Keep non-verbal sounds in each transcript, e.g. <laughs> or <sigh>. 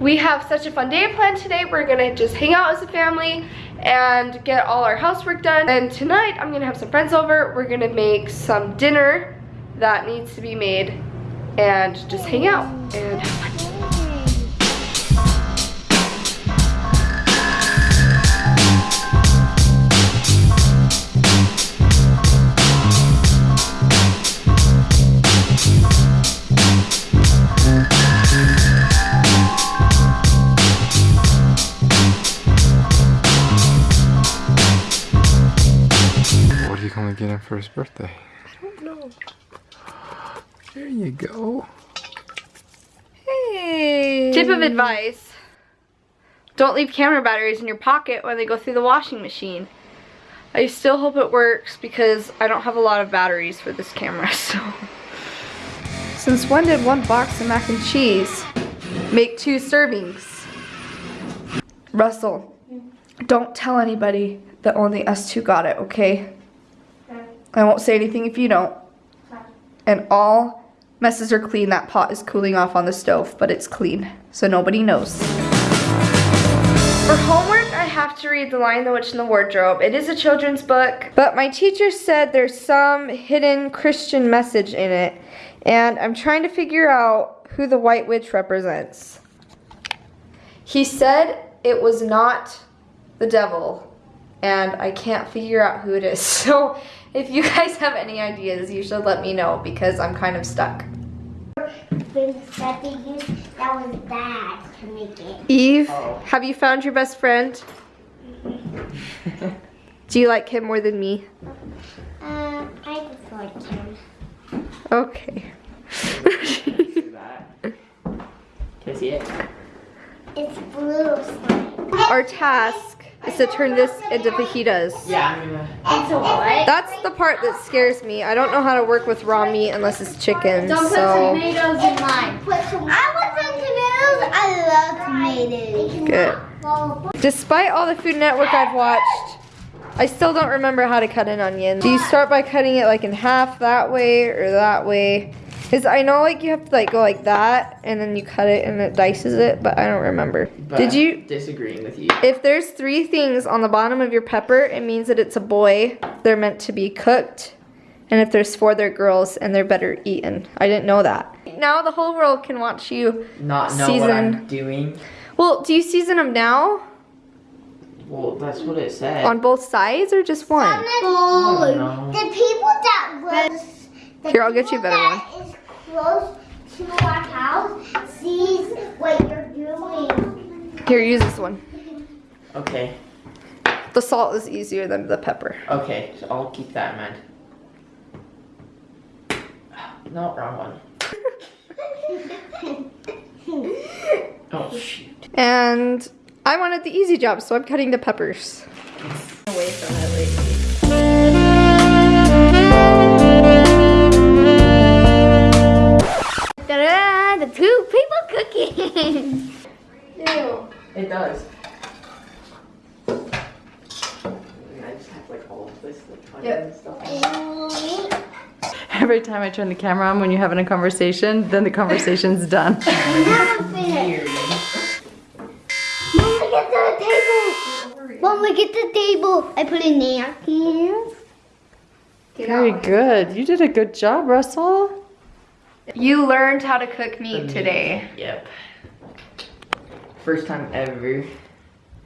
we have such a fun day planned today. We're gonna just hang out as a family and get all our housework done. And tonight I'm gonna have some friends over. We're gonna make some dinner that needs to be made and just hang out and have fun. What are you gonna get him for his birthday? I don't know. There you go. Hey. Tip of advice. Don't leave camera batteries in your pocket when they go through the washing machine. I still hope it works because I don't have a lot of batteries for this camera, <laughs> so. Since when did one box of mac and cheese make two servings? Russell, don't tell anybody that only us two got it, okay? I won't say anything if you don't. And all messes are clean. That pot is cooling off on the stove, but it's clean, so nobody knows. For homework, I have to read The Lion, the Witch, and the Wardrobe. It is a children's book, but my teacher said there's some hidden Christian message in it, and I'm trying to figure out who the White Witch represents. He said it was not the devil, and I can't figure out who it is. <laughs> So if you guys have any ideas, you should let me know because I'm kind of stuck. that they used that was bad to make it. Eve, have you found your best friend? <laughs> Do you like him more than me? Uh, I just like him. Okay. Can I see it? It's blue slime. Our task is to turn this into fajitas. Yeah, I'm gonna. It's a what? That's the part that scares me. I don't know how to work with raw meat unless it's chicken, Don't put tomatoes in mine. Put some. I want some tomatoes. I love tomatoes. good. Despite all the Food Network I've watched, I still don't remember how to cut an onion. Do you start by cutting it like in half that way or that way? Because I know like you have to like go like that and then you cut it and it dices it, but I don't remember. But Did you? Disagreeing with you? If there's three things on the bottom of your pepper, it means that it's a boy. They're meant to be cooked. And if there's four, they're girls and they're better eaten. I didn't know that. Now the whole world can watch you. Not know what I'm doing. Well, do you season them now? Well, that's what it said. On both sides or just one? I don't. The people that was. the Here, I'll get you a people better that is close to our house sees what you're doing. Here, use this one. Okay. The salt is easier than the pepper. Okay, so I'll keep that in mind. No, wrong one. <laughs> Oh shoot. And I wanted the easy job, so I'm cutting the peppers. Away from it lately. It does. I just have like all of this like fun Yep. and stuff. Every time I turn the camera on when you're having a conversation, then the conversation's done. Weird. Mom, look at the table. Mom, look at the table. I put in napkins. Very good. You did a good job, Russell. You learned how to cook meat today. Yep. First time ever.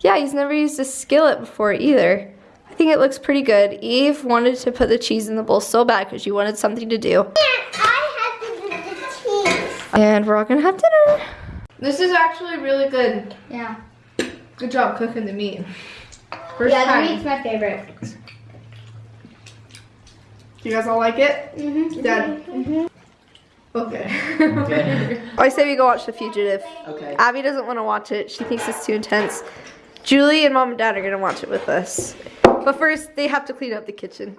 Yeah, he's never used a skillet before either. I think it looks pretty good. Eve wanted to put the cheese in the bowl so bad because she wanted something to do. I have the cheese. And we're all gonna have dinner. This is actually really good. Yeah. Good job cooking the meat. First Yeah, time. the meat's my favorite. Do you guys all like it? Mm-hmm. Dad? Okay. Okay. <laughs> I say we go watch The Fugitive. Okay. Abby doesn't want to watch it. She thinks it's too intense. Julie and mom and dad are gonna watch it with us. But first, they have to clean up the kitchen.